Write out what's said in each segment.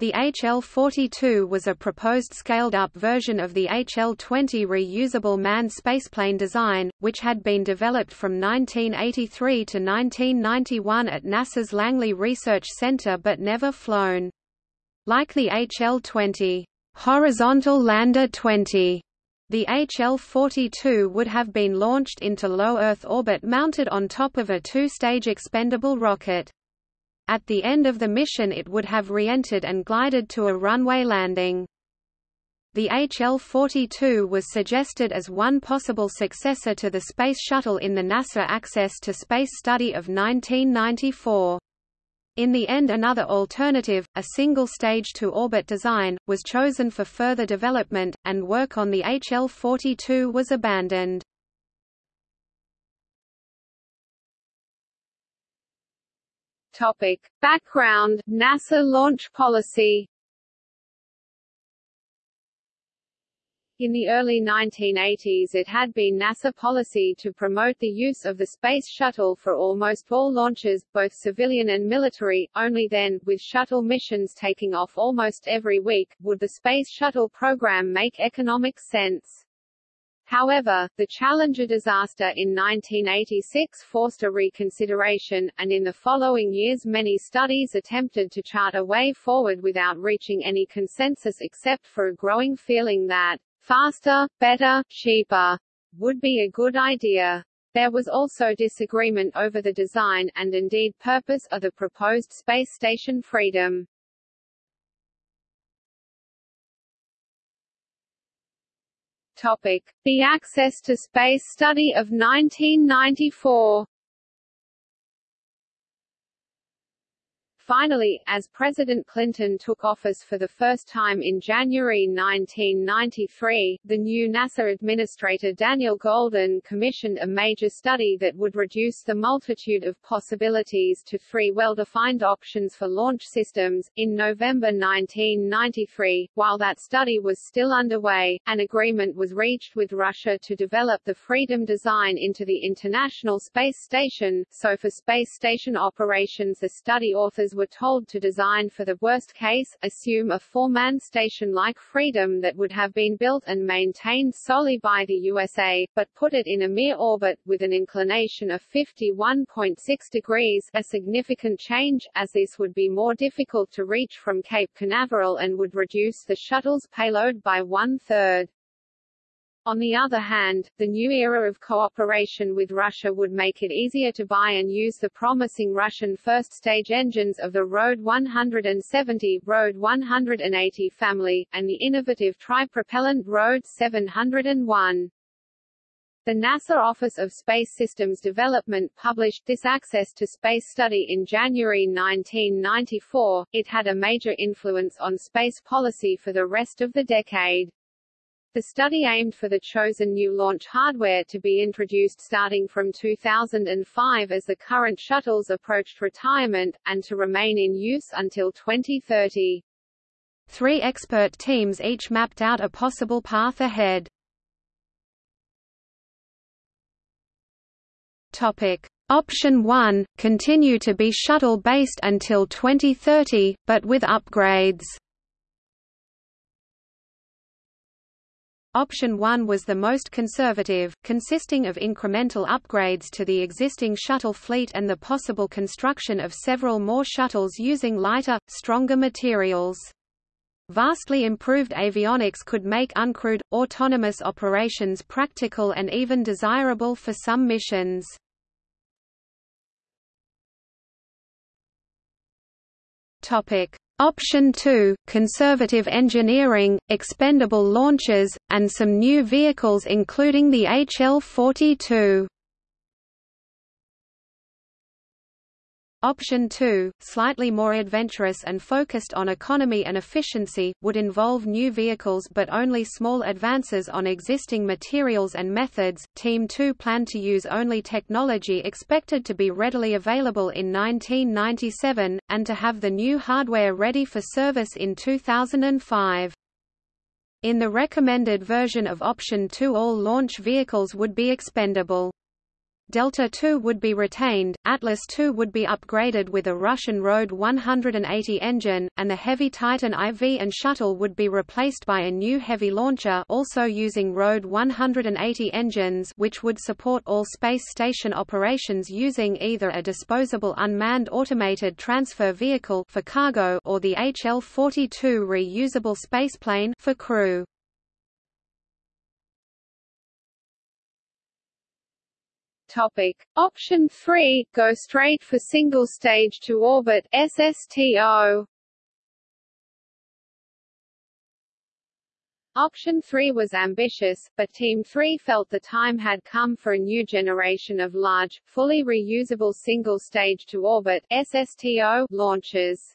The HL-42 was a proposed scaled-up version of the HL-20 reusable manned spaceplane design, which had been developed from 1983 to 1991 at NASA's Langley Research Center but never flown. Like the HL-20 horizontal lander 20, the HL-42 would have been launched into low Earth orbit mounted on top of a two-stage expendable rocket. At the end of the mission it would have re-entered and glided to a runway landing. The HL-42 was suggested as one possible successor to the Space Shuttle in the NASA Access to Space study of 1994. In the end another alternative, a single stage to orbit design, was chosen for further development, and work on the HL-42 was abandoned. Topic. Background, NASA launch policy In the early 1980s it had been NASA policy to promote the use of the Space Shuttle for almost all launches, both civilian and military, only then, with shuttle missions taking off almost every week, would the Space Shuttle program make economic sense. However, the Challenger disaster in 1986 forced a reconsideration, and in the following years many studies attempted to chart a way forward without reaching any consensus except for a growing feeling that faster, better, cheaper would be a good idea. There was also disagreement over the design, and indeed purpose, of the proposed space station Freedom. Topic: The Access to Space Study of 1994. Finally, as President Clinton took office for the first time in January 1993, the new NASA Administrator Daniel Goldin commissioned a major study that would reduce the multitude of possibilities to three well-defined options for launch systems. In November 1993, while that study was still underway, an agreement was reached with Russia to develop the Freedom design into the International Space Station, so for space station operations the study authors were told to design for the worst case, assume a four-man station like Freedom that would have been built and maintained solely by the USA, but put it in a Mir orbit, with an inclination of 51.6 degrees a significant change, as this would be more difficult to reach from Cape Canaveral and would reduce the shuttle's payload by one-third. On the other hand, the new era of cooperation with Russia would make it easier to buy and use the promising Russian first-stage engines of the RD 170, RD 180 family, and the innovative tri-propellant RD 701. The NASA Office of Space Systems Development published this Access to Space study in January 1994. It had a major influence on space policy for the rest of the decade. The study aimed for the chosen new launch hardware to be introduced starting from 2005 as the current shuttles approached retirement, and to remain in use until 2030. Three expert teams each mapped out a possible path ahead. Topic. Option 1 – Continue to be shuttle-based until 2030, but with upgrades Option 1 was the most conservative, consisting of incremental upgrades to the existing shuttle fleet and the possible construction of several more shuttles using lighter, stronger materials. Vastly improved avionics could make uncrewed, autonomous operations practical and even desirable for some missions. Topic: Option 2, conservative engineering, expendable launches, and some new vehicles including the HL-42. Option 2, slightly more adventurous and focused on economy and efficiency, would involve new vehicles but only small advances on existing materials and methods. Team 2 planned to use only technology expected to be readily available in 1997, and to have the new hardware ready for service in 2005. In the recommended version of Option 2 all launch vehicles would be expendable. Delta II would be retained, Atlas II would be upgraded with a Russian Rode 180 engine, and the heavy Titan IV and shuttle would be replaced by a new heavy launcher also using Rode 180 engines which would support all space station operations using either a disposable unmanned automated transfer vehicle for cargo or the HL-42 reusable spaceplane for crew. Topic. Option 3 – Go straight for single stage to orbit SSTO Option 3 was ambitious, but Team 3 felt the time had come for a new generation of large, fully reusable single-stage to orbit SSTO launches.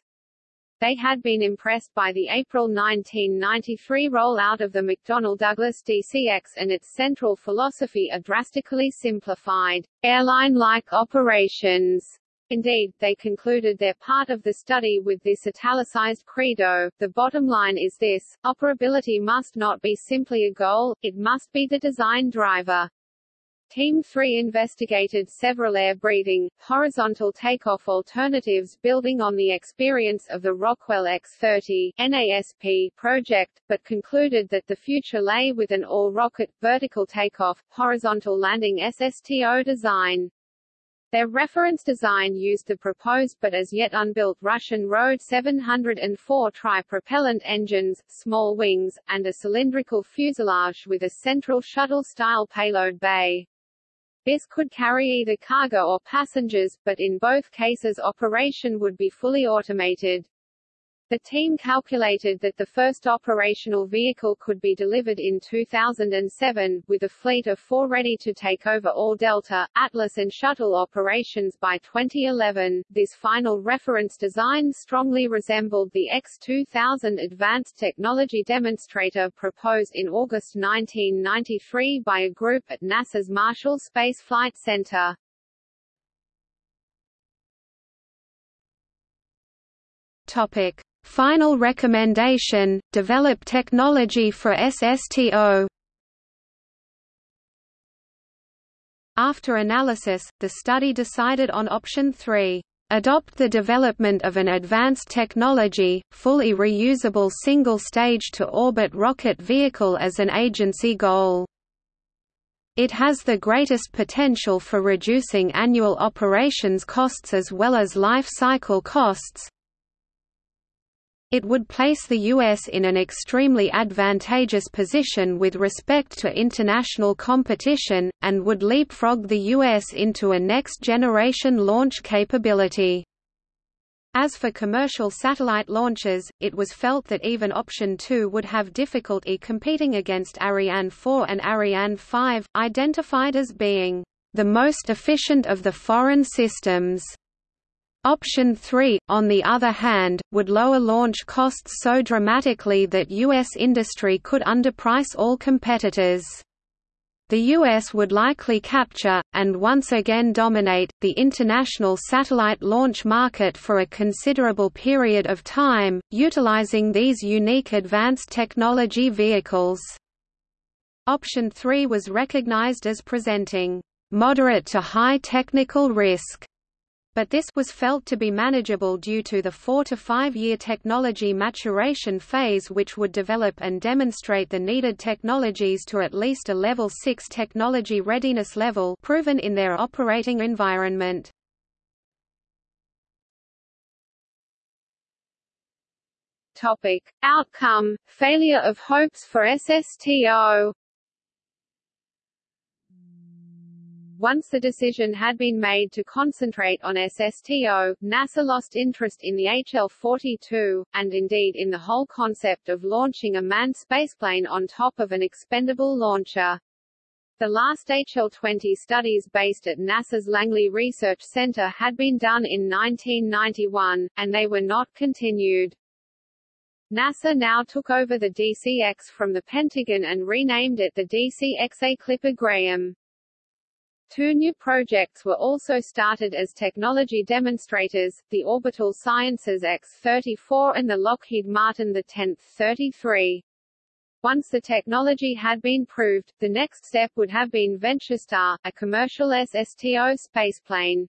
They had been impressed by the April 1993 rollout of the McDonnell Douglas DCX and its central philosophy of drastically simplified, airline-like operations. Indeed, they concluded their part of the study with this italicized credo, the bottom line is this, operability must not be simply a goal, it must be the design driver. Team 3 investigated several air-breathing, horizontal takeoff alternatives building on the experience of the Rockwell X-30 NASP project, but concluded that the future lay with an all-rocket, vertical takeoff, horizontal landing SSTO design. Their reference design used the proposed but as yet unbuilt Russian Rode 704 tri-propellant engines, small wings, and a cylindrical fuselage with a central shuttle-style payload bay. This could carry either cargo or passengers, but in both cases operation would be fully automated. The team calculated that the first operational vehicle could be delivered in 2007, with a fleet of four ready to take over all Delta, Atlas and Shuttle operations by 2011. This final reference design strongly resembled the X2000 Advanced Technology Demonstrator proposed in August 1993 by a group at NASA's Marshall Space Flight Center. Topic. Final recommendation, develop technology for SSTO After analysis, the study decided on option 3. Adopt the development of an advanced technology, fully reusable single-stage to orbit rocket vehicle as an agency goal. It has the greatest potential for reducing annual operations costs as well as life cycle costs, it would place the U.S. in an extremely advantageous position with respect to international competition, and would leapfrog the U.S. into a next-generation launch capability. As for commercial satellite launches, it was felt that even Option 2 would have difficulty competing against Ariane 4 and Ariane 5, identified as being the most efficient of the foreign systems. Option 3, on the other hand, would lower launch costs so dramatically that U.S. industry could underprice all competitors. The U.S. would likely capture, and once again dominate, the international satellite launch market for a considerable period of time, utilizing these unique advanced technology vehicles. Option 3 was recognized as presenting moderate to high technical risk but this was felt to be manageable due to the four to five year technology maturation phase which would develop and demonstrate the needed technologies to at least a level 6 technology readiness level proven in their operating environment. Topic. Outcome, failure of hopes for SSTO Once the decision had been made to concentrate on SSTO, NASA lost interest in the HL-42, and indeed in the whole concept of launching a manned spaceplane on top of an expendable launcher. The last HL-20 studies based at NASA's Langley Research Center had been done in 1991, and they were not continued. NASA now took over the DCX from the Pentagon and renamed it the DCX-A Clipper Graham. Two new projects were also started as technology demonstrators, the Orbital Sciences X-34 and the Lockheed Martin the 10th 33. Once the technology had been proved, the next step would have been VentureStar, a commercial SSTO spaceplane.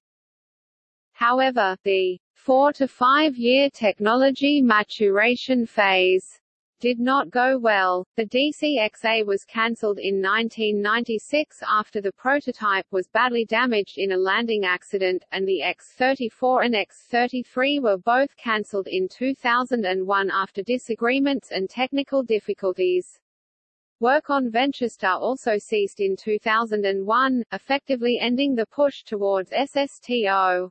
However, the four to five year technology maturation phase did not go well. The DCXA was cancelled in 1996 after the prototype was badly damaged in a landing accident, and the X-34 and X-33 were both cancelled in 2001 after disagreements and technical difficulties. Work on VentureStar also ceased in 2001, effectively ending the push towards SSTO.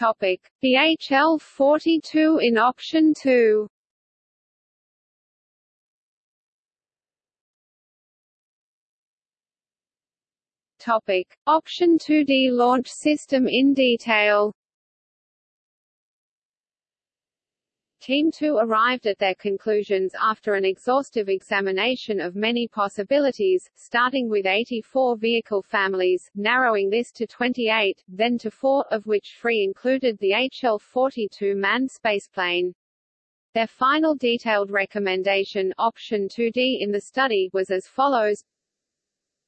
Topic: The HL-42 in option 2. Topic: Option 2D launch system in detail. Team 2 arrived at their conclusions after an exhaustive examination of many possibilities, starting with 84 vehicle families, narrowing this to 28, then to 4, of which three included the HL-42 manned spaceplane. Their final detailed recommendation option 2D in the study was as follows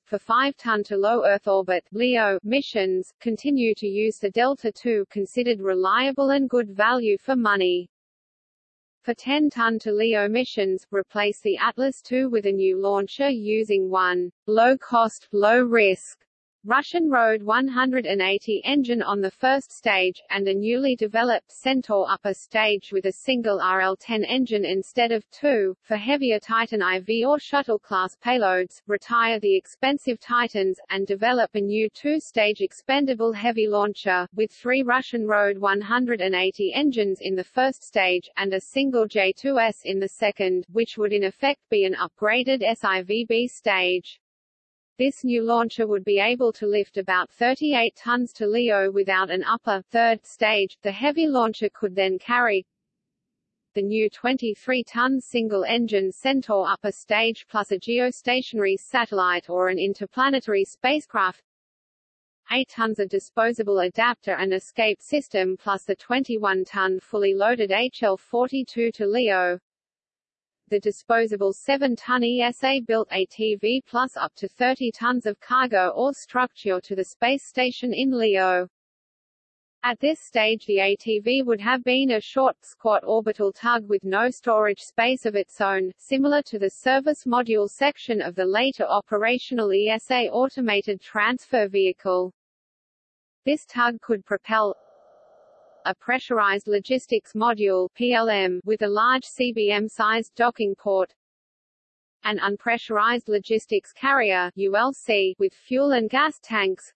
for 5-ton to low Earth orbit LEO missions, continue to use the Delta II considered reliable and good value for money. For 10-ton to LEO missions, replace the Atlas II with a new launcher using one low-cost, low-risk Russian Road 180 engine on the first stage, and a newly developed Centaur upper stage with a single RL-10 engine instead of two, for heavier Titan IV or shuttle-class payloads, retire the expensive Titans, and develop a new two-stage expendable heavy launcher, with three Russian Road 180 engines in the first stage, and a single J-2S in the second, which would in effect be an upgraded SIVB stage. This new launcher would be able to lift about 38 tons to LEO without an upper, third stage. The heavy launcher could then carry the new 23-ton single-engine Centaur upper stage plus a geostationary satellite or an interplanetary spacecraft 8 tons of disposable adapter and escape system plus the 21-ton fully loaded HL-42 to LEO the disposable 7-ton ESA-built ATV plus up to 30 tons of cargo or structure to the space station in LEO. At this stage the ATV would have been a short, squat orbital tug with no storage space of its own, similar to the service module section of the later operational ESA automated transfer vehicle. This tug could propel a pressurized logistics module PLM with a large CBM-sized docking port, an unpressurized logistics carrier ULC with fuel and gas tanks,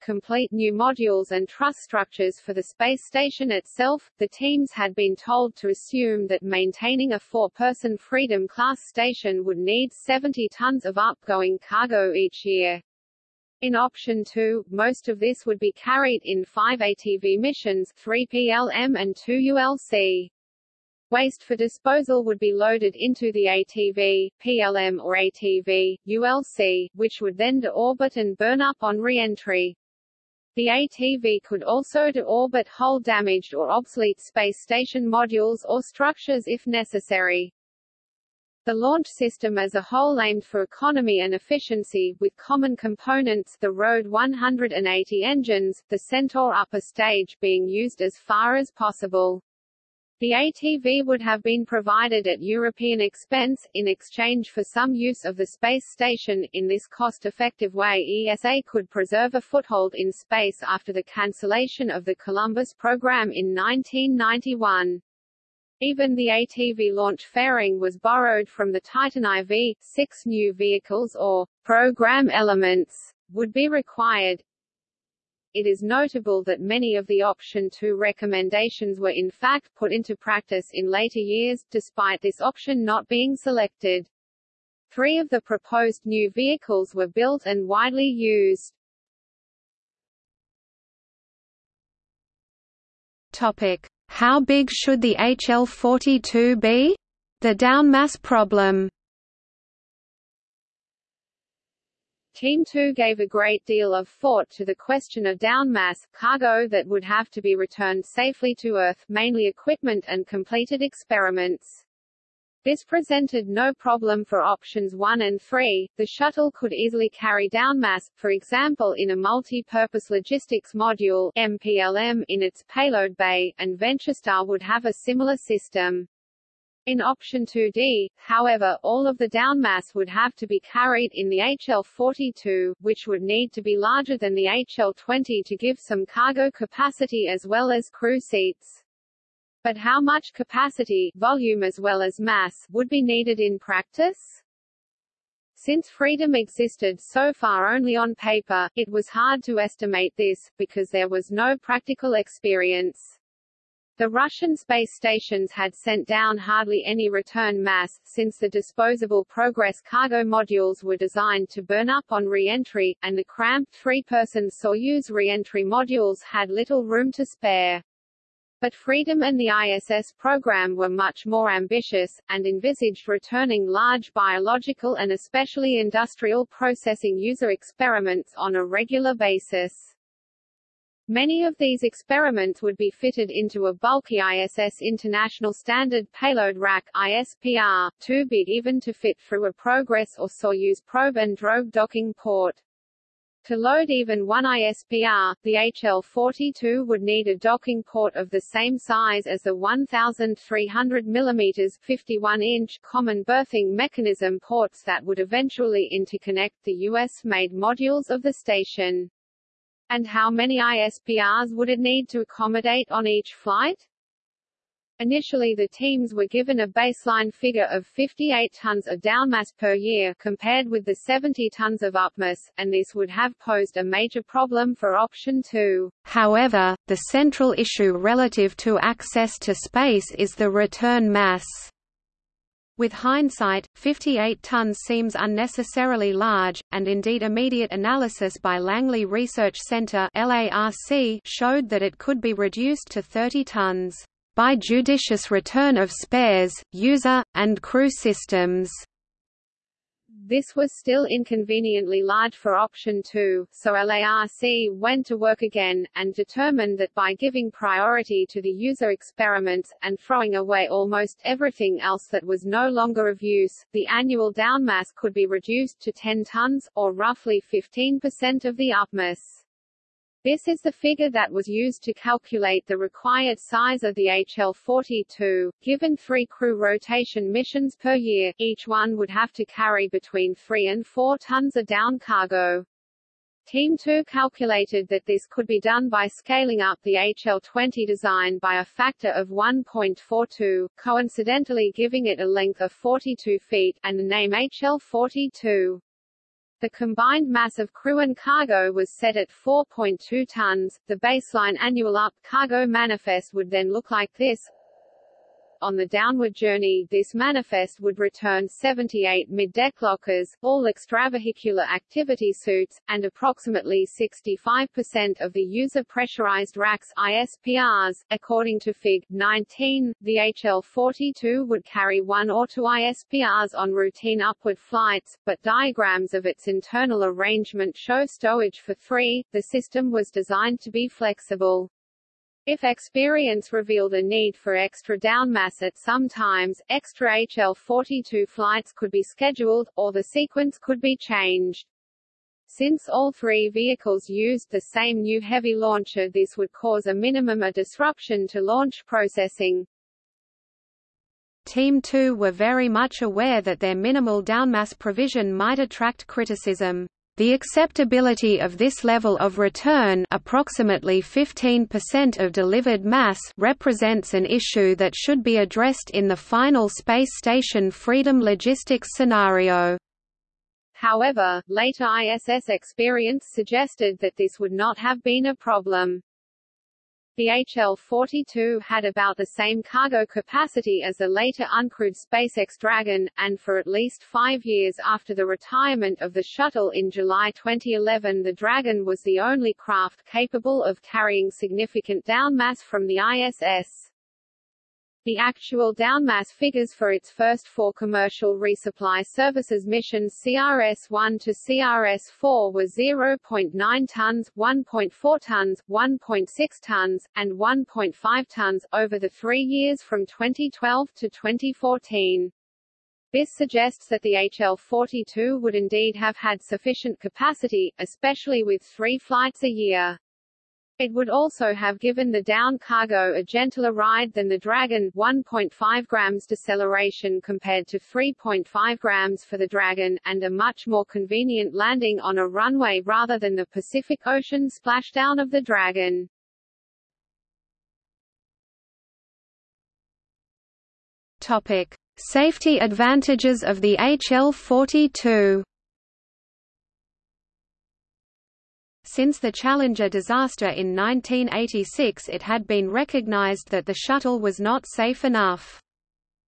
complete new modules and truss structures for the space station itself. The teams had been told to assume that maintaining a four-person Freedom class station would need 70 tons of upgoing cargo each year. In option 2, most of this would be carried in five ATV missions 3 PLM and 2 ULC. Waste for disposal would be loaded into the ATV, PLM or ATV, ULC, which would then deorbit and burn up on re-entry. The ATV could also deorbit hull damaged or obsolete space station modules or structures if necessary. The launch system as a whole aimed for economy and efficiency, with common components the Rod 180 engines, the Centaur upper stage being used as far as possible. The ATV would have been provided at European expense, in exchange for some use of the space station. In this cost-effective way ESA could preserve a foothold in space after the cancellation of the Columbus program in 1991. Even the ATV launch fairing was borrowed from the Titan IV. Six new vehicles or program elements would be required. It is notable that many of the Option 2 recommendations were in fact put into practice in later years, despite this option not being selected. Three of the proposed new vehicles were built and widely used. Topic. How big should the HL42 be? The downmass problem Team 2 gave a great deal of thought to the question of downmass, cargo that would have to be returned safely to Earth, mainly equipment and completed experiments. This presented no problem for options 1 and 3. The shuttle could easily carry down mass, for example in a multi-purpose logistics module MPLM in its payload bay, and VentureStar would have a similar system. In option 2D, however, all of the down mass would have to be carried in the HL-42, which would need to be larger than the HL-20 to give some cargo capacity as well as crew seats. But how much capacity, volume as well as mass, would be needed in practice? Since freedom existed so far only on paper, it was hard to estimate this, because there was no practical experience. The Russian space stations had sent down hardly any return mass, since the disposable Progress cargo modules were designed to burn up on re-entry, and the cramped three-person Soyuz re-entry modules had little room to spare. But Freedom and the ISS program were much more ambitious, and envisaged returning large biological and especially industrial processing user experiments on a regular basis. Many of these experiments would be fitted into a bulky ISS International Standard Payload Rack ISPR, too big even to fit through a Progress or Soyuz probe and drogue docking port. To load even one ISPR, the HL-42 would need a docking port of the same size as the 1,300 mm 51-inch common berthing mechanism ports that would eventually interconnect the US-made modules of the station. And how many ISPRs would it need to accommodate on each flight? Initially the teams were given a baseline figure of 58 tons of downmass per year compared with the 70 tons of upmass, and this would have posed a major problem for option 2. However, the central issue relative to access to space is the return mass. With hindsight, 58 tons seems unnecessarily large, and indeed immediate analysis by Langley Research Center showed that it could be reduced to 30 tons by judicious return of spares, user, and crew systems. This was still inconveniently large for option 2, so LARC went to work again, and determined that by giving priority to the user experiments, and throwing away almost everything else that was no longer of use, the annual downmass could be reduced to 10 tons, or roughly 15% of the upmass. This is the figure that was used to calculate the required size of the HL-42. Given three crew rotation missions per year, each one would have to carry between 3 and 4 tons of down cargo. Team 2 calculated that this could be done by scaling up the HL-20 design by a factor of 1.42, coincidentally giving it a length of 42 feet, and the name HL-42. The combined mass of crew and cargo was set at 4.2 tons. The baseline annual up cargo manifest would then look like this on the downward journey, this manifest would return 78 mid-deck lockers, all extravehicular activity suits, and approximately 65% of the user pressurized racks ISPRs. According to Fig. 19, the HL-42 would carry one or two ISPRs on routine upward flights, but diagrams of its internal arrangement show stowage for three. The system was designed to be flexible. If experience revealed a need for extra downmass at some times, extra HL-42 flights could be scheduled, or the sequence could be changed. Since all three vehicles used the same new heavy launcher this would cause a minimum of disruption to launch processing. Team 2 were very much aware that their minimal downmass provision might attract criticism. The acceptability of this level of return approximately 15% of delivered mass represents an issue that should be addressed in the final space station freedom logistics scenario. However, later ISS experience suggested that this would not have been a problem. The HL-42 had about the same cargo capacity as the later uncrewed SpaceX Dragon, and for at least five years after the retirement of the shuttle in July 2011 the Dragon was the only craft capable of carrying significant downmass from the ISS. The actual downmass figures for its first four commercial resupply services missions CRS-1 to CRS-4 were 0.9 tons, 1.4 tons, 1.6 tons, and 1.5 tons, over the three years from 2012 to 2014. This suggests that the HL-42 would indeed have had sufficient capacity, especially with three flights a year. It would also have given the down cargo a gentler ride than the Dragon 1.5 grams deceleration compared to 3.5 grams for the Dragon, and a much more convenient landing on a runway rather than the Pacific Ocean splashdown of the Dragon. Topic. Safety advantages of the HL-42 Since the Challenger disaster in 1986 it had been recognized that the shuttle was not safe enough.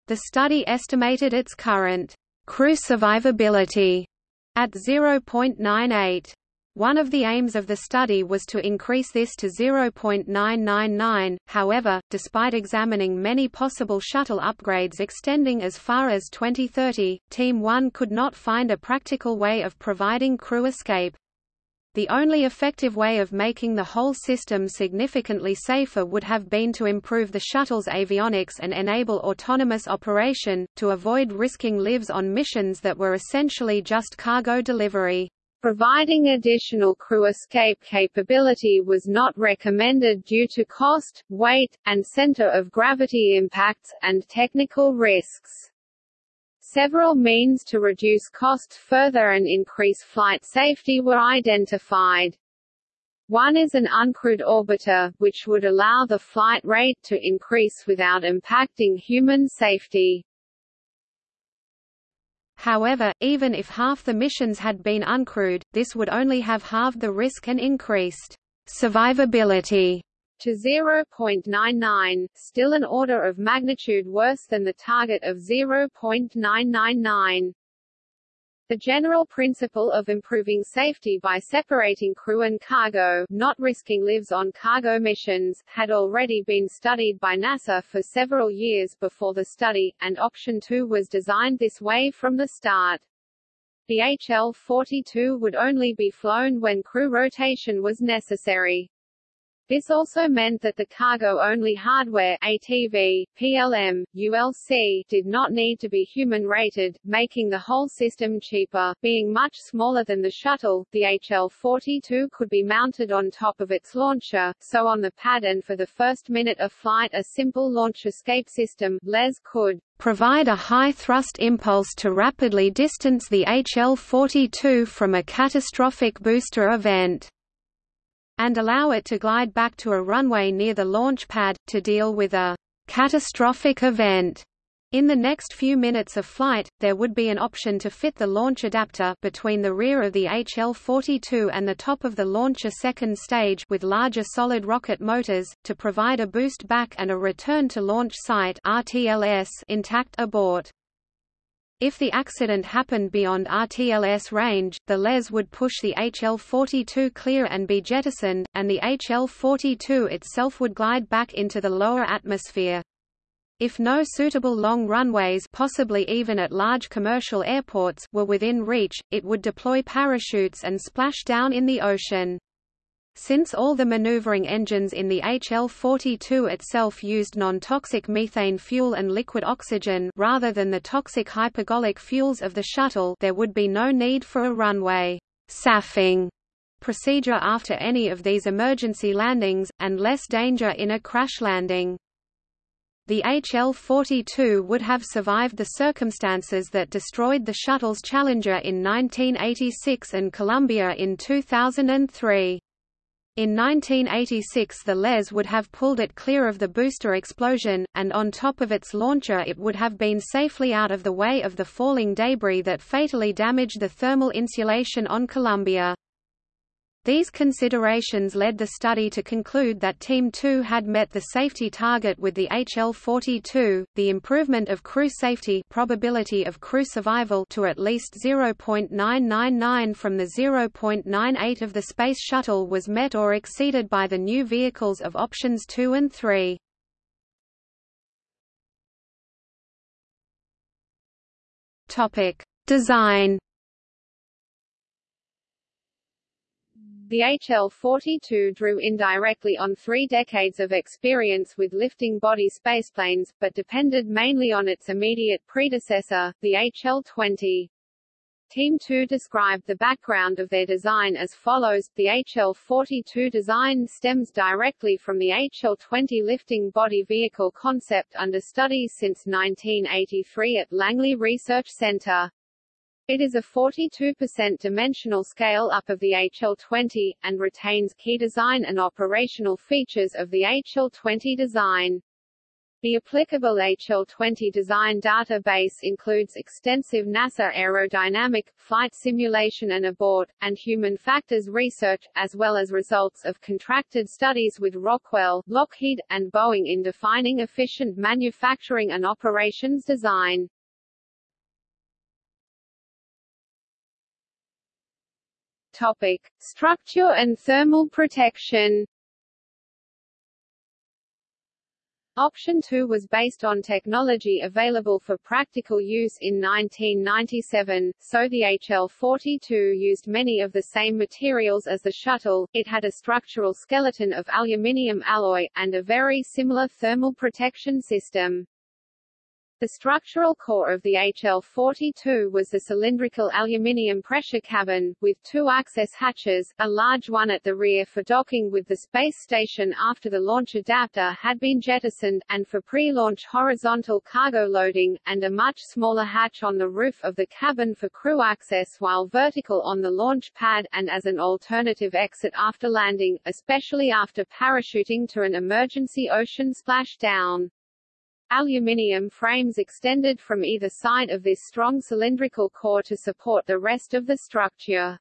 The study estimated its current crew survivability at 0.98. One of the aims of the study was to increase this to 0.999, however, despite examining many possible shuttle upgrades extending as far as 2030, Team 1 could not find a practical way of providing crew escape. The only effective way of making the whole system significantly safer would have been to improve the shuttle's avionics and enable autonomous operation, to avoid risking lives on missions that were essentially just cargo delivery. Providing additional crew escape capability was not recommended due to cost, weight, and center of gravity impacts, and technical risks. Several means to reduce costs further and increase flight safety were identified. One is an uncrewed orbiter, which would allow the flight rate to increase without impacting human safety. However, even if half the missions had been uncrewed, this would only have halved the risk and increased survivability to 0.99, still an order of magnitude worse than the target of 0.999. The general principle of improving safety by separating crew and cargo not risking lives on cargo missions had already been studied by NASA for several years before the study, and Option 2 was designed this way from the start. The HL-42 would only be flown when crew rotation was necessary. This also meant that the cargo-only hardware ATV, PLM, ULC did not need to be human-rated, making the whole system cheaper. Being much smaller than the shuttle, the HL-42 could be mounted on top of its launcher, so on the pad and for the first minute of flight a simple launch escape system LES could provide a high-thrust impulse to rapidly distance the HL-42 from a catastrophic booster event and allow it to glide back to a runway near the launch pad, to deal with a catastrophic event. In the next few minutes of flight, there would be an option to fit the launch adapter between the rear of the HL-42 and the top of the launcher second stage with larger solid rocket motors, to provide a boost back and a return to launch site RTLS intact abort. If the accident happened beyond RTLS range, the LES would push the HL-42 clear and be jettisoned, and the HL-42 itself would glide back into the lower atmosphere. If no suitable long runways possibly even at large commercial airports were within reach, it would deploy parachutes and splash down in the ocean. Since all the maneuvering engines in the HL-42 itself used non-toxic methane fuel and liquid oxygen rather than the toxic hypergolic fuels of the shuttle there would be no need for a runway SAFing procedure after any of these emergency landings, and less danger in a crash landing. The HL-42 would have survived the circumstances that destroyed the shuttle's Challenger in 1986 and Columbia in 2003. In 1986 the LES would have pulled it clear of the booster explosion, and on top of its launcher it would have been safely out of the way of the falling debris that fatally damaged the thermal insulation on Columbia. These considerations led the study to conclude that Team 2 had met the safety target with the HL42, the improvement of crew safety probability of crew survival to at least 0.999 from the 0.98 of the Space Shuttle was met or exceeded by the new vehicles of Options 2 and 3. Design The HL-42 drew indirectly on three decades of experience with lifting body spaceplanes, but depended mainly on its immediate predecessor, the HL-20. Team 2 described the background of their design as follows, the HL-42 design stems directly from the HL-20 lifting body vehicle concept under studies since 1983 at Langley Research Center. It is a 42% dimensional scale-up of the HL20, and retains key design and operational features of the HL20 design. The applicable HL20 design database includes extensive NASA aerodynamic, flight simulation and abort, and human factors research, as well as results of contracted studies with Rockwell, Lockheed, and Boeing in defining efficient manufacturing and operations design. Topic: Structure and thermal protection. Option 2 was based on technology available for practical use in 1997, so the HL-42 used many of the same materials as the shuttle, it had a structural skeleton of aluminium alloy, and a very similar thermal protection system. The structural core of the HL-42 was the cylindrical aluminium pressure cabin, with two access hatches, a large one at the rear for docking with the space station after the launch adapter had been jettisoned, and for pre-launch horizontal cargo loading, and a much smaller hatch on the roof of the cabin for crew access while vertical on the launch pad, and as an alternative exit after landing, especially after parachuting to an emergency ocean splashdown. Aluminium frames extended from either side of this strong cylindrical core to support the rest of the structure.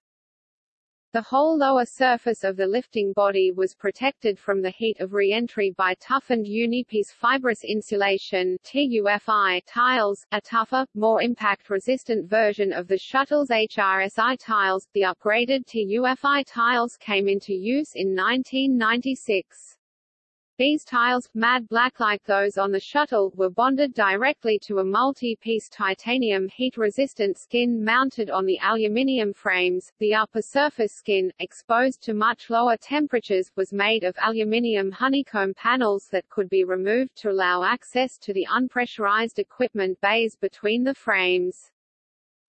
The whole lower surface of the lifting body was protected from the heat of re-entry by toughened Unipiece fibrous insulation TUFI tiles, a tougher, more impact-resistant version of the shuttle's HRSI tiles. The upgraded TUFI tiles came into use in 1996. These tiles, matte black like those on the shuttle, were bonded directly to a multi-piece titanium heat-resistant skin mounted on the aluminium frames. The upper surface skin, exposed to much lower temperatures, was made of aluminium honeycomb panels that could be removed to allow access to the unpressurized equipment bays between the frames.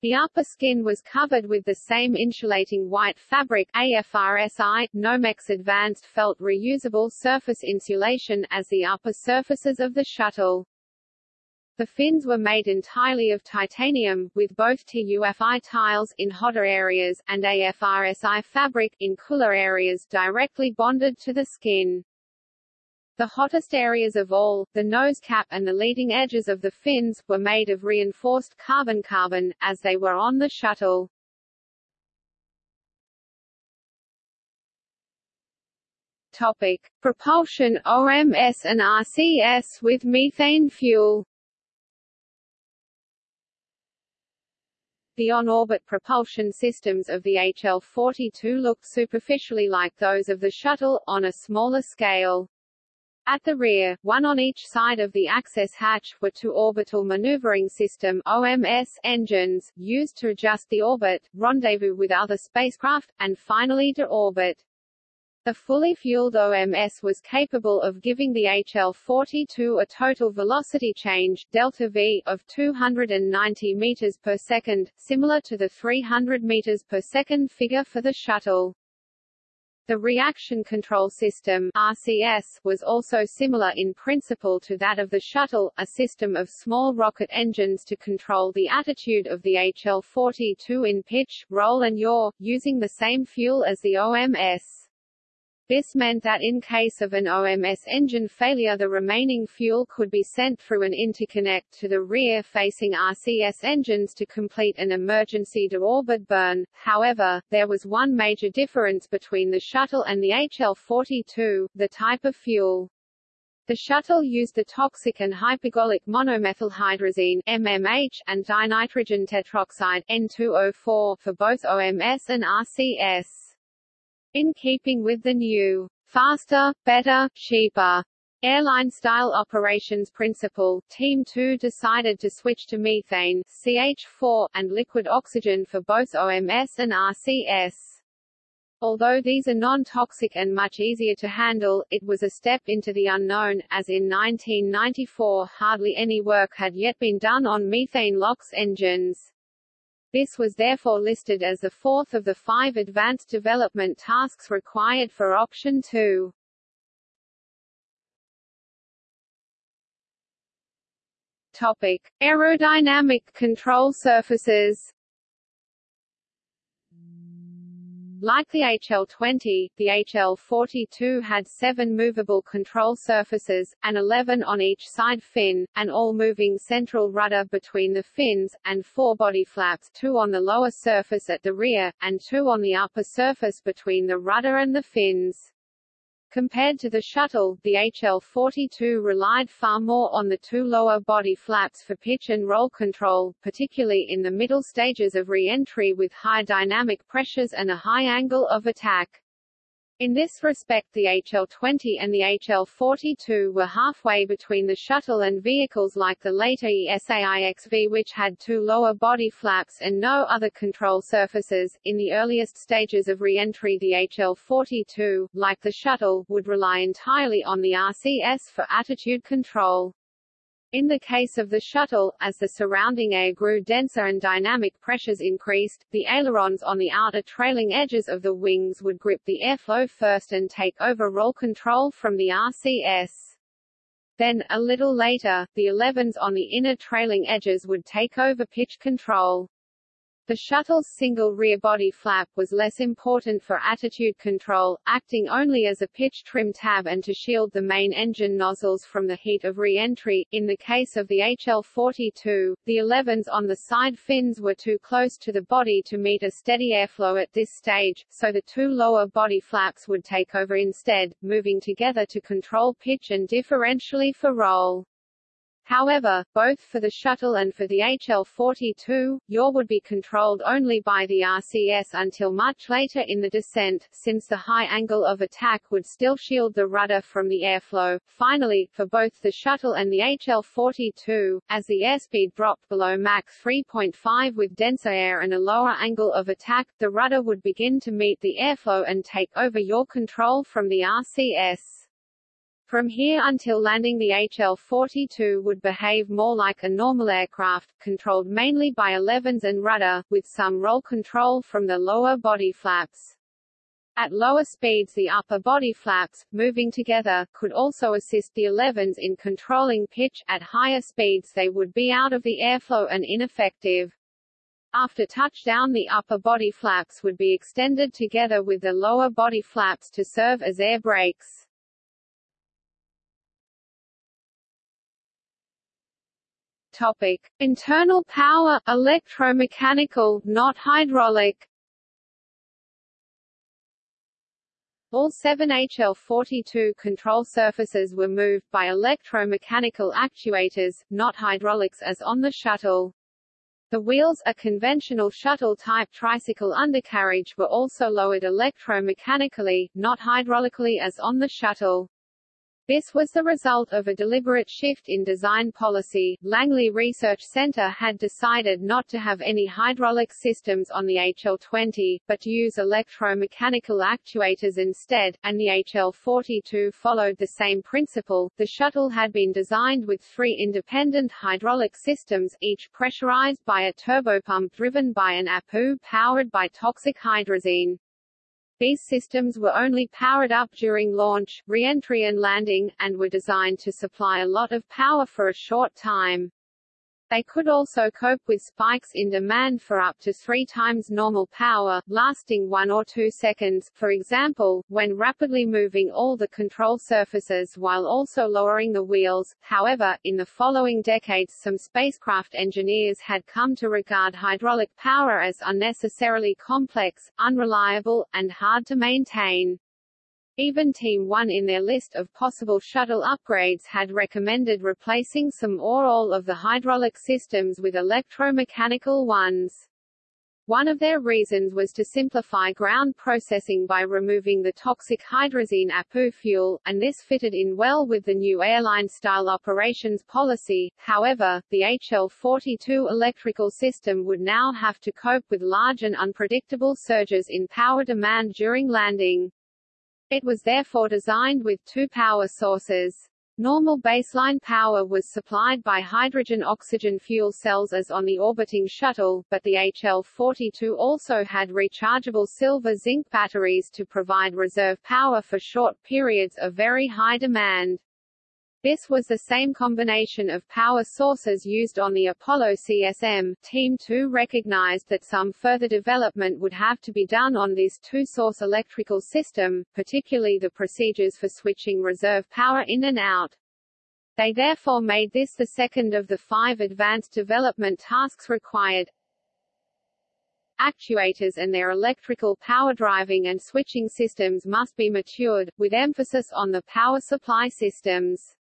The upper skin was covered with the same insulating white fabric AFRSI, Nomex Advanced Felt Reusable Surface Insulation as the upper surfaces of the shuttle. The fins were made entirely of titanium, with both TUFI tiles in hotter areas, and AFRSI fabric in cooler areas directly bonded to the skin. The hottest areas of all, the nose cap and the leading edges of the fins, were made of reinforced carbon-carbon, as they were on the shuttle. Topic. Propulsion OMS and RCS with methane fuel The on-orbit propulsion systems of the HL-42 looked superficially like those of the shuttle, on a smaller scale. At the rear, one on each side of the access hatch, were two orbital maneuvering system OMS engines, used to adjust the orbit, rendezvous with other spacecraft, and finally deorbit. The fully fueled OMS was capable of giving the HL-42 a total velocity change delta V of 290 meters per second, similar to the 300 meters per second figure for the shuttle. The Reaction Control System RCS, was also similar in principle to that of the shuttle, a system of small rocket engines to control the attitude of the HL-42 in pitch, roll and yaw, using the same fuel as the OMS. This meant that in case of an OMS engine failure the remaining fuel could be sent through an interconnect to the rear-facing RCS engines to complete an emergency deorbit burn. However, there was one major difference between the shuttle and the HL-42, the type of fuel. The shuttle used the toxic and hypergolic monomethylhydrazine MMH and dinitrogen tetroxide N2O4 for both OMS and RCS. In keeping with the new, faster, better, cheaper airline-style operations principle, Team 2 decided to switch to methane CH4, and liquid oxygen for both OMS and RCS. Although these are non-toxic and much easier to handle, it was a step into the unknown, as in 1994 hardly any work had yet been done on methane LOX engines. This was therefore listed as the fourth of the five advanced development tasks required for Option 2. Topic: Aerodynamic control surfaces. Like the HL-20, the HL-42 had seven movable control surfaces, and elevon on each side fin, an all-moving central rudder between the fins, and four body flaps two on the lower surface at the rear, and two on the upper surface between the rudder and the fins. Compared to the shuttle, the HL-42 relied far more on the two lower body flaps for pitch and roll control, particularly in the middle stages of re-entry with high dynamic pressures and a high angle of attack. In this respect the HL-20 and the HL-42 were halfway between the shuttle and vehicles like the later ESA IXV which had two lower body flaps and no other control surfaces. In the earliest stages of re-entry the HL-42, like the shuttle, would rely entirely on the RCS for attitude control. In the case of the shuttle, as the surrounding air grew denser and dynamic pressures increased, the ailerons on the outer trailing edges of the wings would grip the airflow first and take over roll control from the RCS. Then, a little later, the elevons on the inner trailing edges would take over pitch control. The shuttle's single rear body flap was less important for attitude control, acting only as a pitch trim tab and to shield the main engine nozzles from the heat of re-entry. In the case of the HL-42, the elevons on the side fins were too close to the body to meet a steady airflow at this stage, so the two lower body flaps would take over instead, moving together to control pitch and differentially for roll. However, both for the shuttle and for the HL-42, yaw would be controlled only by the RCS until much later in the descent, since the high angle of attack would still shield the rudder from the airflow. Finally, for both the shuttle and the HL-42, as the airspeed dropped below Mach 3.5 with denser air and a lower angle of attack, the rudder would begin to meet the airflow and take over yaw control from the RCS. From here until landing the HL-42 would behave more like a normal aircraft, controlled mainly by elevons and rudder, with some roll control from the lower body flaps. At lower speeds the upper body flaps, moving together, could also assist the elevons in controlling pitch, at higher speeds they would be out of the airflow and ineffective. After touchdown the upper body flaps would be extended together with the lower body flaps to serve as air brakes. Topic: Internal power, electromechanical, not hydraulic. All seven HL-42 control surfaces were moved by electromechanical actuators, not hydraulics as on the shuttle. The wheels, a conventional shuttle-type tricycle undercarriage were also lowered electromechanically, not hydraulically as on the shuttle. This was the result of a deliberate shift in design policy. Langley Research Center had decided not to have any hydraulic systems on the HL-20, but to use electromechanical actuators instead, and the HL-42 followed the same principle. The shuttle had been designed with three independent hydraulic systems, each pressurized by a turbopump driven by an APU powered by toxic hydrazine. These systems were only powered up during launch, re-entry and landing, and were designed to supply a lot of power for a short time. They could also cope with spikes in demand for up to three times normal power, lasting one or two seconds, for example, when rapidly moving all the control surfaces while also lowering the wheels. However, in the following decades some spacecraft engineers had come to regard hydraulic power as unnecessarily complex, unreliable, and hard to maintain. Even Team 1 in their list of possible shuttle upgrades had recommended replacing some or all of the hydraulic systems with electromechanical ones. One of their reasons was to simplify ground processing by removing the toxic hydrazine APU fuel, and this fitted in well with the new airline-style operations policy. However, the HL-42 electrical system would now have to cope with large and unpredictable surges in power demand during landing. It was therefore designed with two power sources. Normal baseline power was supplied by hydrogen-oxygen fuel cells as on the orbiting shuttle, but the HL-42 also had rechargeable silver-zinc batteries to provide reserve power for short periods of very high demand. This was the same combination of power sources used on the Apollo CSM. Team 2 recognized that some further development would have to be done on this two-source electrical system, particularly the procedures for switching reserve power in and out. They therefore made this the second of the five advanced development tasks required. Actuators and their electrical power driving and switching systems must be matured, with emphasis on the power supply systems.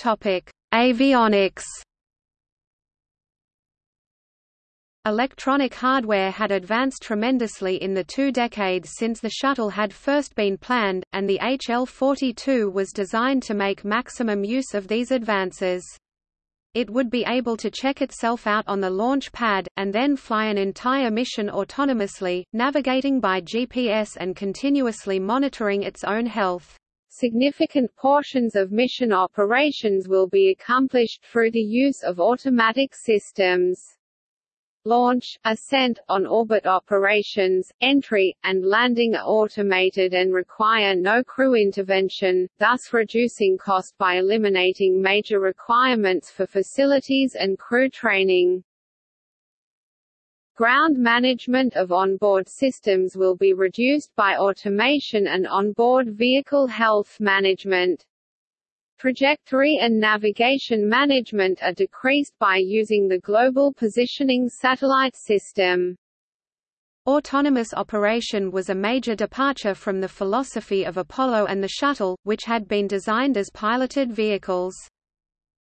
Topic: Avionics. Electronic hardware had advanced tremendously in the two decades since the shuttle had first been planned, and the HL-42 was designed to make maximum use of these advances. It would be able to check itself out on the launch pad, and then fly an entire mission autonomously, navigating by GPS and continuously monitoring its own health. Significant portions of mission operations will be accomplished through the use of automatic systems. Launch, ascent, on-orbit operations, entry, and landing are automated and require no crew intervention, thus reducing cost by eliminating major requirements for facilities and crew training. Ground management of onboard systems will be reduced by automation and onboard vehicle health management. Trajectory and navigation management are decreased by using the Global Positioning Satellite System. Autonomous operation was a major departure from the philosophy of Apollo and the Shuttle, which had been designed as piloted vehicles.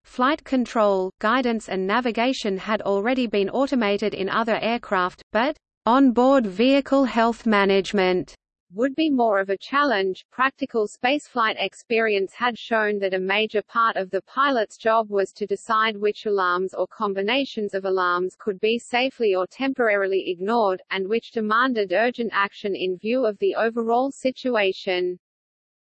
Flight control, guidance and navigation had already been automated in other aircraft, but onboard vehicle health management would be more of a challenge. Practical spaceflight experience had shown that a major part of the pilot's job was to decide which alarms or combinations of alarms could be safely or temporarily ignored, and which demanded urgent action in view of the overall situation.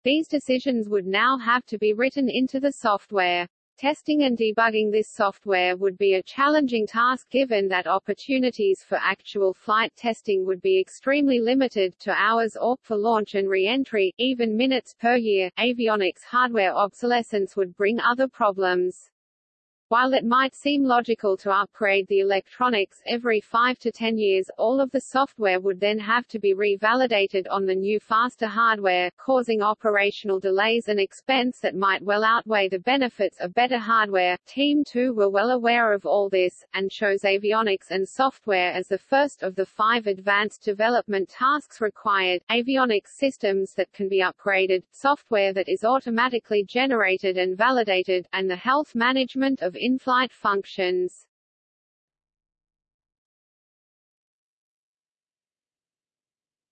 These decisions would now have to be written into the software. Testing and debugging this software would be a challenging task given that opportunities for actual flight testing would be extremely limited to hours or, for launch and re-entry, even minutes per year. Avionics hardware obsolescence would bring other problems. While it might seem logical to upgrade the electronics every 5 to 10 years, all of the software would then have to be revalidated on the new faster hardware, causing operational delays and expense that might well outweigh the benefits of better hardware. Team 2 were well aware of all this, and chose avionics and software as the first of the five advanced development tasks required, avionics systems that can be upgraded, software that is automatically generated and validated, and the health management of in-flight functions.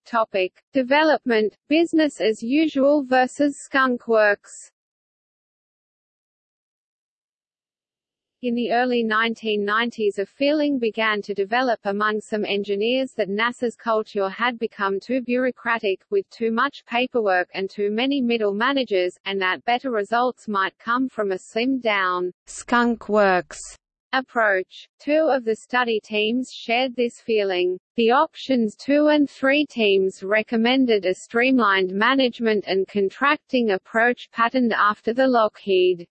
Topic: Development, business as usual versus skunkworks. In the early 1990s a feeling began to develop among some engineers that NASA's culture had become too bureaucratic, with too much paperwork and too many middle managers, and that better results might come from a slimmed-down, skunk works approach. Two of the study teams shared this feeling. The options 2 and 3 teams recommended a streamlined management and contracting approach patterned after the Lockheed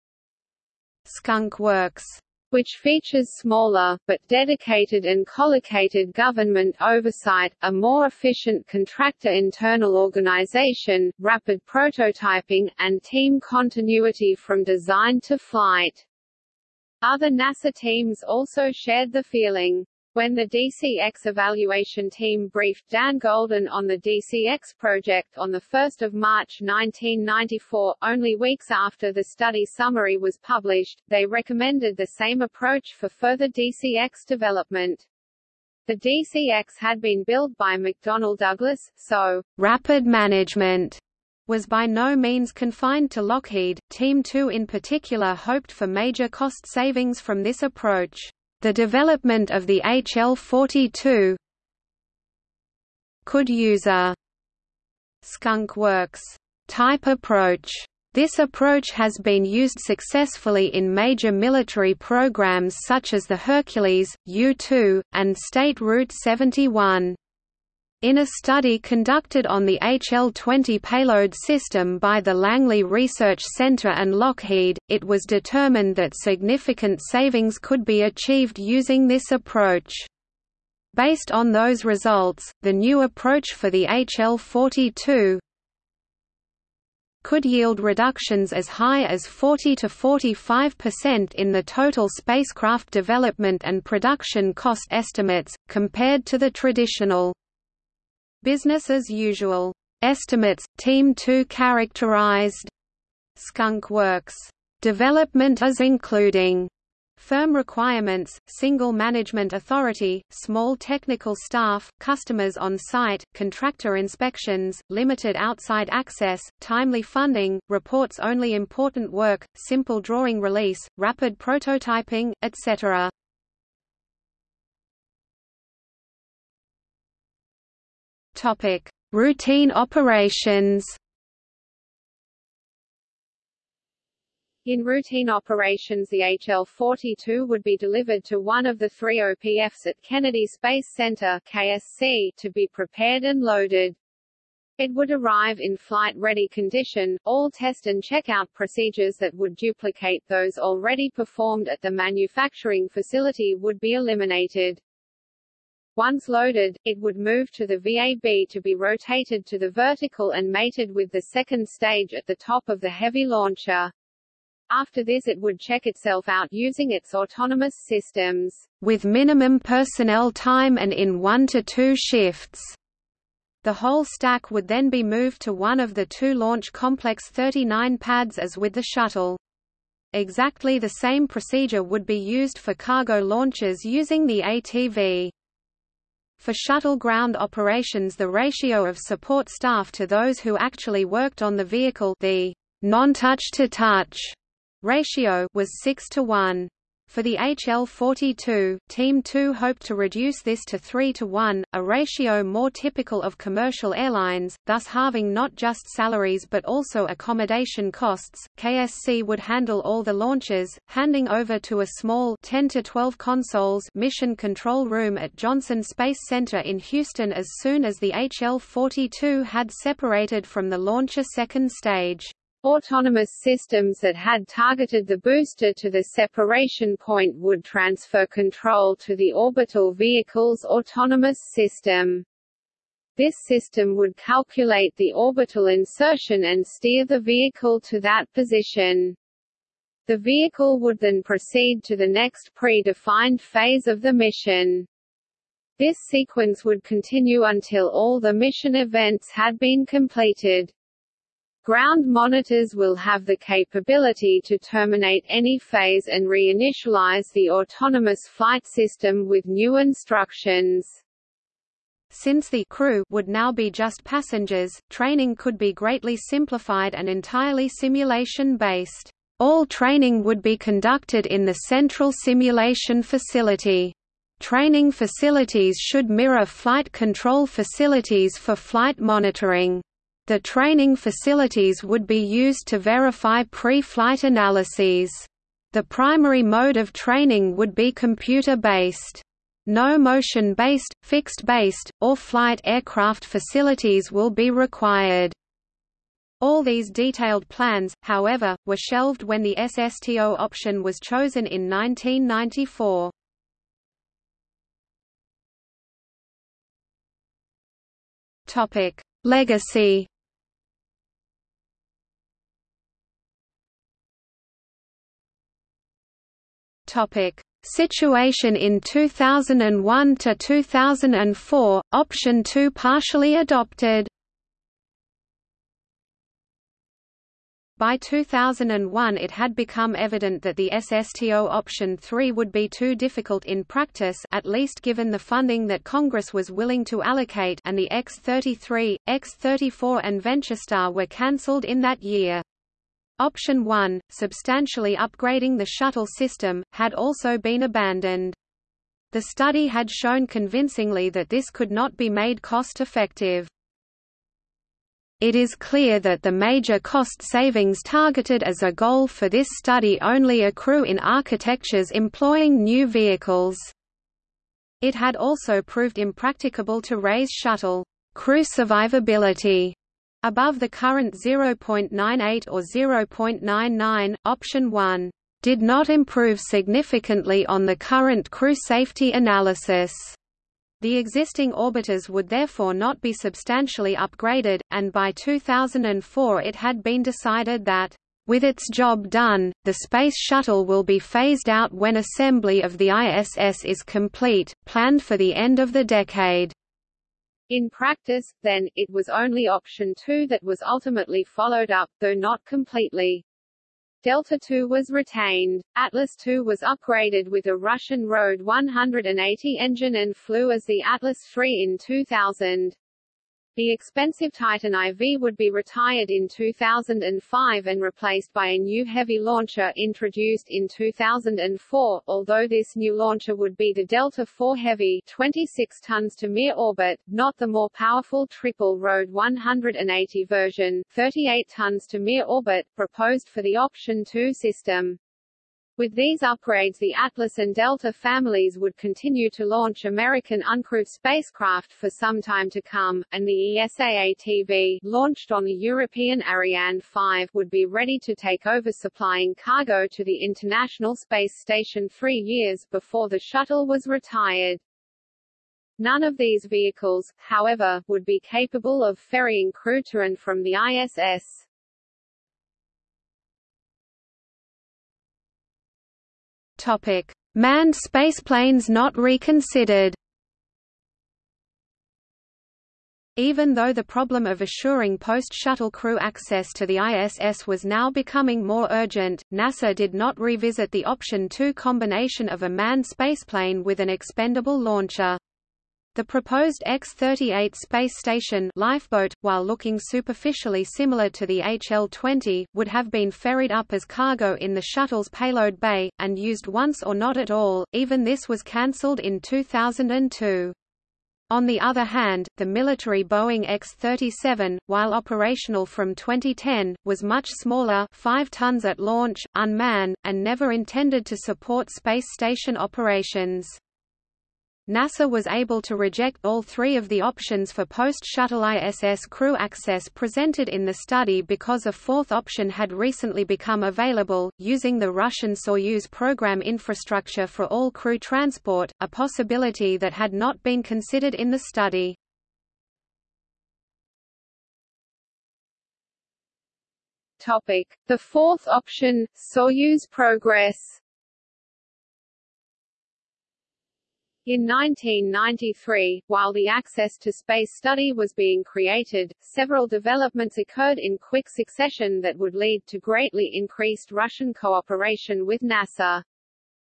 Skunk Works which features smaller, but dedicated and collocated government oversight, a more efficient contractor internal organization, rapid prototyping, and team continuity from design to flight. Other NASA teams also shared the feeling. When the DCX evaluation team briefed Dan Golden on the DCX project on 1 March 1994, only weeks after the study summary was published, they recommended the same approach for further DCX development. The DCX had been built by McDonnell Douglas, so rapid management was by no means confined to Lockheed. Team 2 in particular hoped for major cost savings from this approach. The development of the HL-42 could use a skunk works type approach. This approach has been used successfully in major military programs such as the Hercules, U-2, and SR-71. In a study conducted on the HL-20 payload system by the Langley Research Center and Lockheed, it was determined that significant savings could be achieved using this approach. Based on those results, the new approach for the HL-42 could yield reductions as high as 40 to 45% in the total spacecraft development and production cost estimates, compared to the traditional Business as usual. Estimates, Team 2 characterized Skunk Works development as including firm requirements, single management authority, small technical staff, customers on site, contractor inspections, limited outside access, timely funding, reports only important work, simple drawing release, rapid prototyping, etc. Topic: Routine operations. In routine operations the HL-42 would be delivered to one of the three OPFs at Kennedy Space Center KSC to be prepared and loaded. It would arrive in flight-ready condition, all test and checkout procedures that would duplicate those already performed at the manufacturing facility would be eliminated. Once loaded, it would move to the VAB to be rotated to the vertical and mated with the second stage at the top of the heavy launcher. After this it would check itself out using its autonomous systems, with minimum personnel time and in one to two shifts. The whole stack would then be moved to one of the two Launch Complex 39 pads as with the shuttle. Exactly the same procedure would be used for cargo launches using the ATV. For shuttle ground operations the ratio of support staff to those who actually worked on the vehicle the non-touch to touch ratio was 6 to 1. For the HL-42, Team 2 hoped to reduce this to 3 to 1, a ratio more typical of commercial airlines, thus halving not just salaries but also accommodation costs. KSC would handle all the launches, handing over to a small 10 to 12 consoles mission control room at Johnson Space Center in Houston as soon as the HL-42 had separated from the launcher second stage. Autonomous systems that had targeted the booster to the separation point would transfer control to the orbital vehicle's autonomous system. This system would calculate the orbital insertion and steer the vehicle to that position. The vehicle would then proceed to the next predefined phase of the mission. This sequence would continue until all the mission events had been completed. Ground monitors will have the capability to terminate any phase and reinitialize the autonomous flight system with new instructions. Since the crew would now be just passengers, training could be greatly simplified and entirely simulation-based. All training would be conducted in the central simulation facility. Training facilities should mirror flight control facilities for flight monitoring. The training facilities would be used to verify pre-flight analyses. The primary mode of training would be computer-based. No motion-based, fixed-based, or flight aircraft facilities will be required. All these detailed plans, however, were shelved when the SSTO option was chosen in 1994. Legacy Topic: Situation in 2001 to 2004, option 2 partially adopted. By 2001 it had become evident that the SSTO option 3 would be too difficult in practice at least given the funding that Congress was willing to allocate and the X-33, X-34 and VentureStar were cancelled in that year. Option 1, substantially upgrading the shuttle system, had also been abandoned. The study had shown convincingly that this could not be made cost-effective. It is clear that the major cost savings targeted as a goal for this study only accrue in architectures employing new vehicles. It had also proved impracticable to raise shuttle crew survivability above the current 0.98 or 0.99. Option 1 did not improve significantly on the current crew safety analysis. The existing orbiters would therefore not be substantially upgraded, and by 2004 it had been decided that, "...with its job done, the Space Shuttle will be phased out when assembly of the ISS is complete, planned for the end of the decade." In practice, then, it was only option 2 that was ultimately followed up, though not completely. Delta II was retained. Atlas II was upgraded with a Russian RD 180 engine and flew as the Atlas III in 2000. The expensive Titan IV would be retired in 2005 and replaced by a new heavy launcher introduced in 2004, although this new launcher would be the Delta IV Heavy 26 tons to Mir orbit, not the more powerful triple RD 180 version 38 tons to Mir orbit, proposed for the Option 2 system. With these upgrades the Atlas and Delta families would continue to launch American uncrewed spacecraft for some time to come, and the ESA-ATV launched on the European Ariane 5 would be ready to take over supplying cargo to the International Space Station three years before the shuttle was retired. None of these vehicles, however, would be capable of ferrying crew to and from the ISS. Topic: Manned spaceplanes not reconsidered. Even though the problem of assuring post-shuttle crew access to the ISS was now becoming more urgent, NASA did not revisit the Option 2 combination of a manned spaceplane with an expendable launcher. The proposed X-38 space station lifeboat, while looking superficially similar to the HL-20, would have been ferried up as cargo in the shuttle's payload bay, and used once or not at all, even this was cancelled in 2002. On the other hand, the military Boeing X-37, while operational from 2010, was much smaller 5 tons at launch, unmanned, and never intended to support space station operations. NASA was able to reject all three of the options for post-shuttle ISS crew access presented in the study because a fourth option had recently become available, using the Russian Soyuz program infrastructure for all crew transport, a possibility that had not been considered in the study. The fourth option, Soyuz Progress In 1993, while the Access to Space study was being created, several developments occurred in quick succession that would lead to greatly increased Russian cooperation with NASA.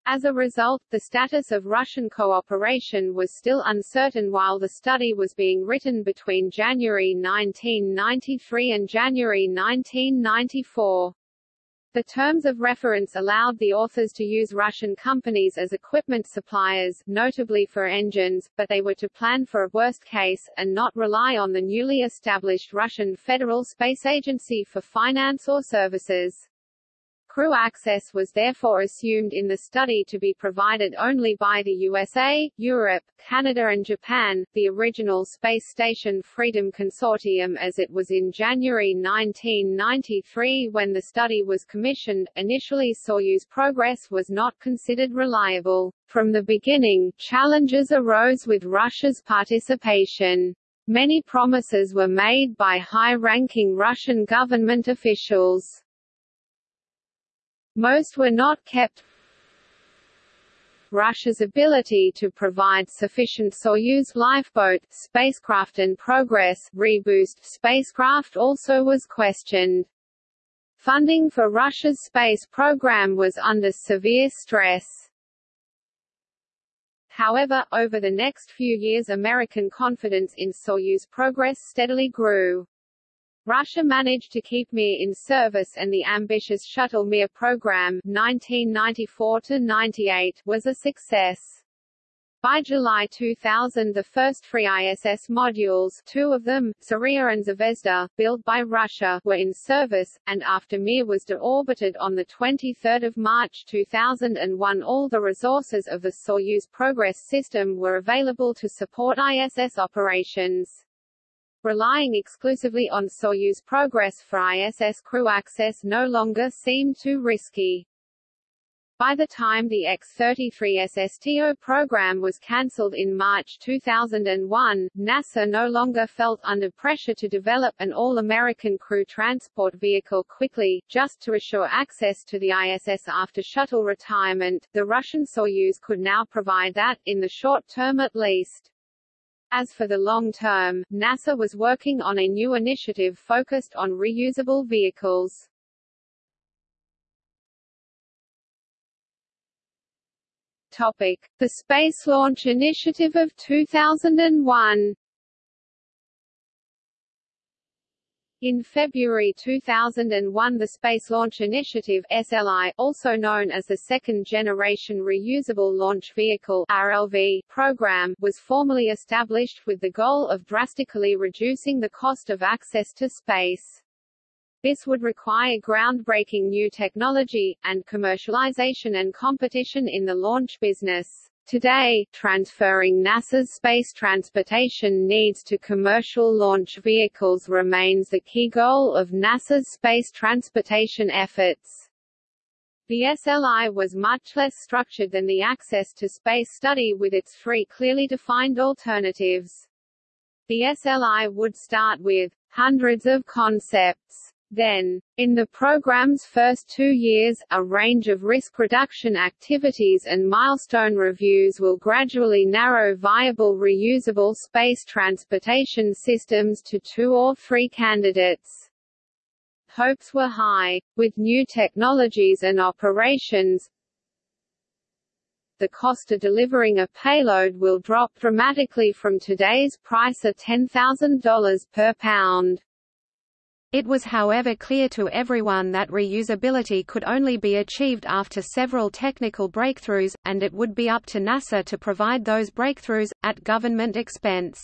As a result, the status of Russian cooperation was still uncertain while the study was being written between January 1993 and January 1994. The terms of reference allowed the authors to use Russian companies as equipment suppliers, notably for engines, but they were to plan for a worst case, and not rely on the newly established Russian Federal Space Agency for finance or services. Crew access was therefore assumed in the study to be provided only by the USA, Europe, Canada and Japan, the original Space Station Freedom Consortium as it was in January 1993 when the study was commissioned. Initially Soyuz progress was not considered reliable. From the beginning, challenges arose with Russia's participation. Many promises were made by high-ranking Russian government officials. Most were not kept. Russia's ability to provide sufficient Soyuz lifeboat, spacecraft and Progress reboost spacecraft also was questioned. Funding for Russia's space program was under severe stress. However, over the next few years American confidence in Soyuz progress steadily grew. Russia managed to keep Mir in service and the ambitious Shuttle Mir program 1994 was a success. By July 2000 the first free ISS modules two of them, Zarya and Zvezda, built by Russia, were in service, and after Mir was deorbited on 23 March 2001 all the resources of the Soyuz Progress system were available to support ISS operations. Relying exclusively on Soyuz Progress for ISS crew access no longer seemed too risky. By the time the X-33 SSTO program was cancelled in March 2001, NASA no longer felt under pressure to develop an all-American crew transport vehicle quickly, just to assure access to the ISS after shuttle retirement. The Russian Soyuz could now provide that, in the short term at least. As for the long term, NASA was working on a new initiative focused on reusable vehicles. Topic: The Space Launch Initiative of 2001. In February 2001 the Space Launch Initiative SLI, also known as the Second Generation Reusable Launch Vehicle RLV, program, was formally established with the goal of drastically reducing the cost of access to space. This would require groundbreaking new technology, and commercialization and competition in the launch business. Today, transferring NASA's space transportation needs to commercial launch vehicles remains the key goal of NASA's space transportation efforts. The SLI was much less structured than the Access to Space study with its three clearly defined alternatives. The SLI would start with hundreds of concepts then, in the program's first two years, a range of risk reduction activities and milestone reviews will gradually narrow viable reusable space transportation systems to two or three candidates. Hopes were high. With new technologies and operations, the cost of delivering a payload will drop dramatically from today's price of $10,000 per pound. It was however clear to everyone that reusability could only be achieved after several technical breakthroughs, and it would be up to NASA to provide those breakthroughs, at government expense.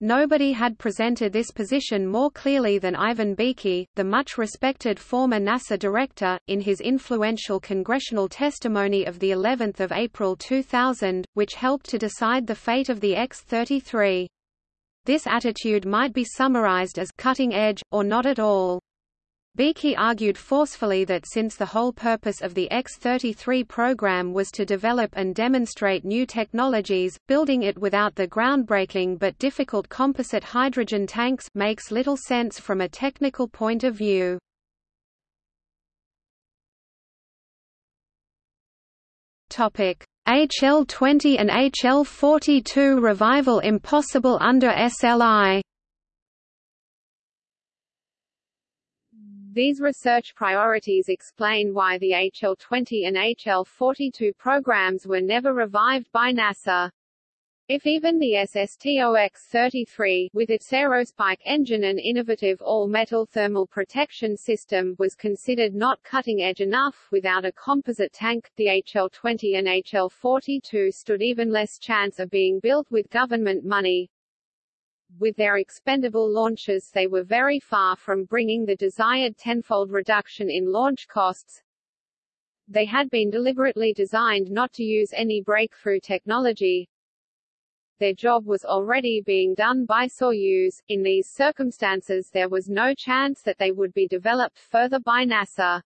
Nobody had presented this position more clearly than Ivan Bekey, the much-respected former NASA director, in his influential congressional testimony of the 11th of April 2000, which helped to decide the fate of the X-33. This attitude might be summarized as cutting edge, or not at all. Bekey argued forcefully that since the whole purpose of the X-33 program was to develop and demonstrate new technologies, building it without the groundbreaking but difficult composite hydrogen tanks makes little sense from a technical point of view. Topic: HL20 and HL42 revival impossible under SLI. These research priorities explain why the HL20 and HL42 programs were never revived by NASA. If even the SSTOX-33, with its aerospike engine and innovative all-metal thermal protection system, was considered not cutting-edge enough, without a composite tank, the HL-20 and HL-42 stood even less chance of being built with government money. With their expendable launches they were very far from bringing the desired tenfold reduction in launch costs, they had been deliberately designed not to use any breakthrough technology, their job was already being done by Soyuz. In these circumstances there was no chance that they would be developed further by NASA.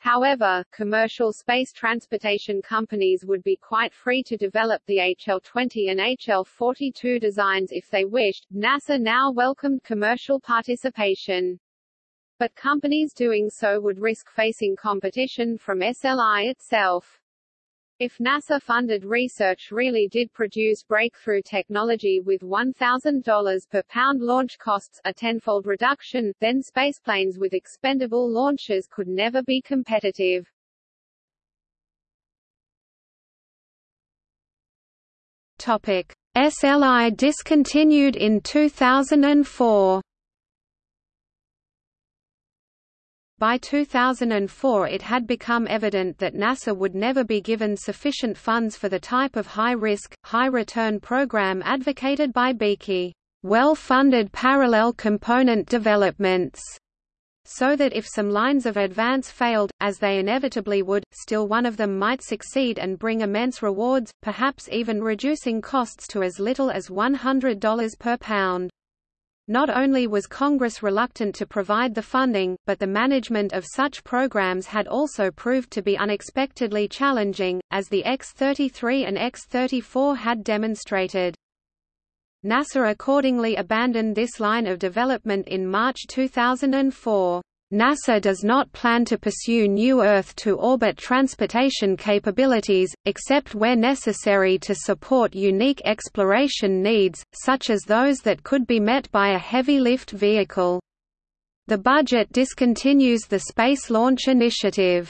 However, commercial space transportation companies would be quite free to develop the HL-20 and HL-42 designs if they wished. NASA now welcomed commercial participation. But companies doing so would risk facing competition from SLI itself. If NASA-funded research really did produce breakthrough technology with $1,000 per pound launch costs a tenfold reduction, then spaceplanes with expendable launches could never be competitive. Topic. SLI discontinued in 2004 By 2004 it had become evident that NASA would never be given sufficient funds for the type of high-risk, high-return program advocated by Bekey, well-funded parallel component developments, so that if some lines of advance failed, as they inevitably would, still one of them might succeed and bring immense rewards, perhaps even reducing costs to as little as $100 per pound. Not only was Congress reluctant to provide the funding, but the management of such programs had also proved to be unexpectedly challenging, as the X-33 and X-34 had demonstrated. NASA accordingly abandoned this line of development in March 2004. NASA does not plan to pursue new Earth-to-orbit transportation capabilities, except where necessary to support unique exploration needs, such as those that could be met by a heavy-lift vehicle. The budget discontinues the Space Launch Initiative.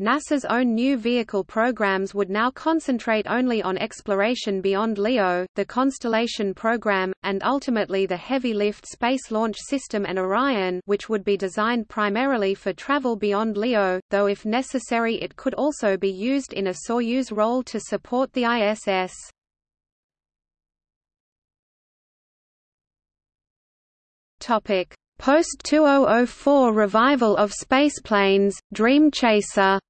NASA's own new vehicle programs would now concentrate only on exploration beyond LEO, the Constellation program, and ultimately the Heavy Lift Space Launch System and Orion which would be designed primarily for travel beyond LEO, though if necessary it could also be used in a Soyuz role to support the ISS. Post-2004 revival of spaceplanes, Dream Chaser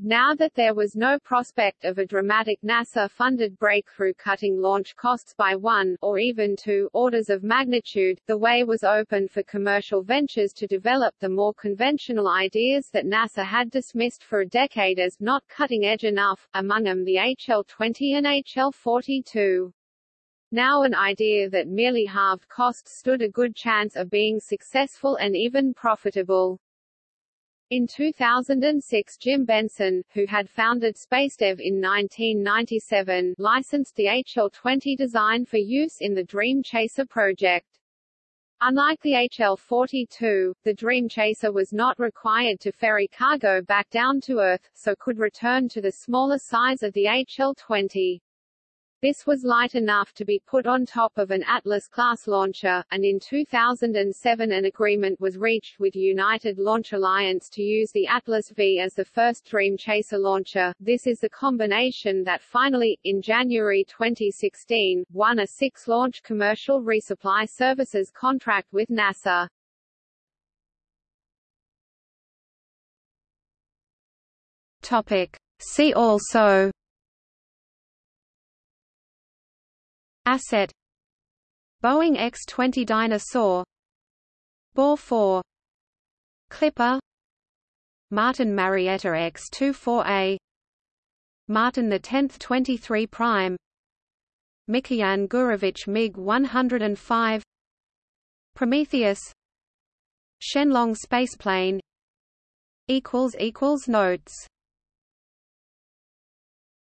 Now that there was no prospect of a dramatic NASA-funded breakthrough cutting launch costs by one, or even two, orders of magnitude, the way was open for commercial ventures to develop the more conventional ideas that NASA had dismissed for a decade as not cutting-edge enough, among them the HL-20 and HL-42. Now an idea that merely halved costs stood a good chance of being successful and even profitable. In 2006 Jim Benson, who had founded SpaceDev in 1997, licensed the HL-20 design for use in the Dream Chaser project. Unlike the HL-42, the Dream Chaser was not required to ferry cargo back down to Earth, so could return to the smaller size of the HL-20. This was light enough to be put on top of an Atlas-class launcher, and in 2007 an agreement was reached with United Launch Alliance to use the Atlas V as the first Dream Chaser launcher. This is the combination that finally, in January 2016, won a six-launch commercial resupply services contract with NASA. Topic. See also Asset. Boeing X-20 Dyna-Soar Bore 4 Kliper. Martin Marietta X-24A Martin X 23 Prime. Mikoyan Gurevich MiG-105 Prometheus. Shenlong spaceplane. Notes